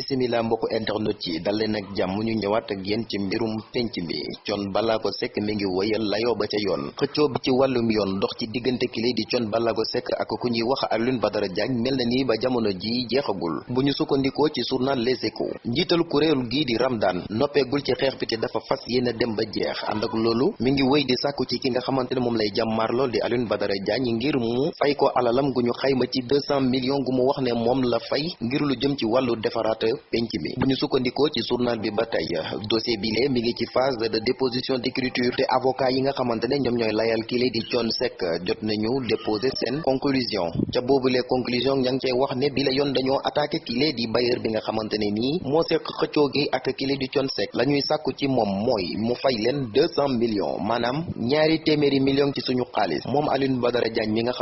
bisimila mbokk internet yi dal leen ak jàmm ñu ñëwaat ak yéen ci mbirum penc mi. Thione Ballago Seck mi ngi wëyal layoo ba ca yoon. Xëccoo bi ci wàllum yoon dox ci diggante kile di Thione Ballago Seck ak ku ñuy wax Alioune Badara Diagne mel na ni ba jamono ji jeexagul. Bu ñu sukkandikoo ci journal Les Échos njiital kuréel gii di Ramdan noppeegul ci xeex bi te dafa fas yéene dem ba jeex. Ànd ak loolu mi ngi wëy di sàkku ci ki nga xamante ne moom lay lool di Alioune Badara Diagne ngir mu fay ko alalam gu ñu xayma ci 200 millions gu mu wax ne moom la fay ngir lu jëm ci defaraat penc mi. Bu ñu sukkandikoo ci journal bi ba dossier bi lee mi ngi ci phase de déposition d'écriture te avocat yi nga xamante layal kii di Thione Seck jot nañu déposer seen conclusion. Ca boobulee conclusion ña ngi wax ne bi la yoon dañoo attaqué kii di bailleur bi nga xamante ne nii moo gi ak kii di Thione Seck. La ñuy sàkku ci moom mooy mu fay leen deux cent millions maanaam ñaari téeméeri millions ci suñu xaalis. Moom Alioune Badara Diagne mi nga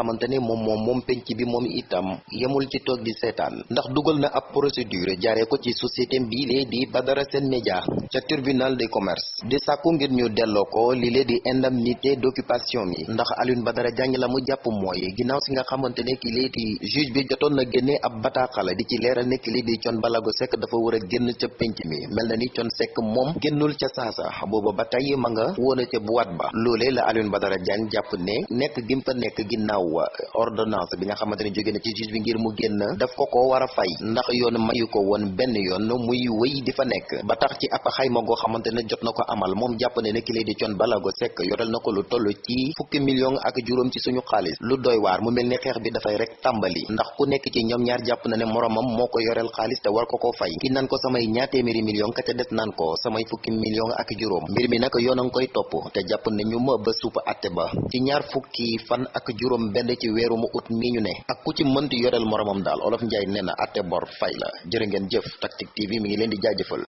penc bi moom itam yemul ci toog di seetaan. Ndax dugal na ab procédure jaaree ko ci société lee di Badara Sen Média ca tribunal de commerce di sàkku ngir ñu delloo ko li lee di indemnité d'occupation mi ndax Alioune Badara Diagne la mu jàpp mooy ginnaaw si nga xamante ne ki lee di juge bi jotoon na génne ab bataaxala di ci leeral ne ki lee di Thione Ballago Seck dafa war génn ca penc mi mel na ni Thione génnul booba ba ma nga woon ca boîte ba loolee la Alioune Badara Diagne jàpp ne nekk gim fa nekk ginnaaw ordonnance bi nga xamante ne jóge na ci juge bi ngir mu génn daf ko ko war a fay ndax yoon mayu benn yoon muy wéy di fa nekk. Ba tax ci ab xayma goo xamante ne jot na ko amal moom jàpp ne ne ki lay di Thione Ballago Seck yorel na ko lu toll ci fukki million ak juróom ci suñu xaalis. Lu doy waar mu mel ni xeex bi dafay rek tàmbali. Ndax ku nekk ci ñoom ñaar jàpp na ne moromam moo ko xaalis te war ko ko fay. Ki naan ko samay ñaar téeméeri million ka ca des naan ko samay fukki million ak juróom. Mbir mi nag yoon a ngi koy topp te jàpp ne ñu ma ba suupa atte ba. Ci ñaar fukki fan ak juróom benn ci weeru mu ut mi ñu ne ak ku ci mënti yoreel moromam daal olof njaay nee na atte bor fay la. Jërë ngeen jëf Tactic TV mi ngi leen di jaajëfal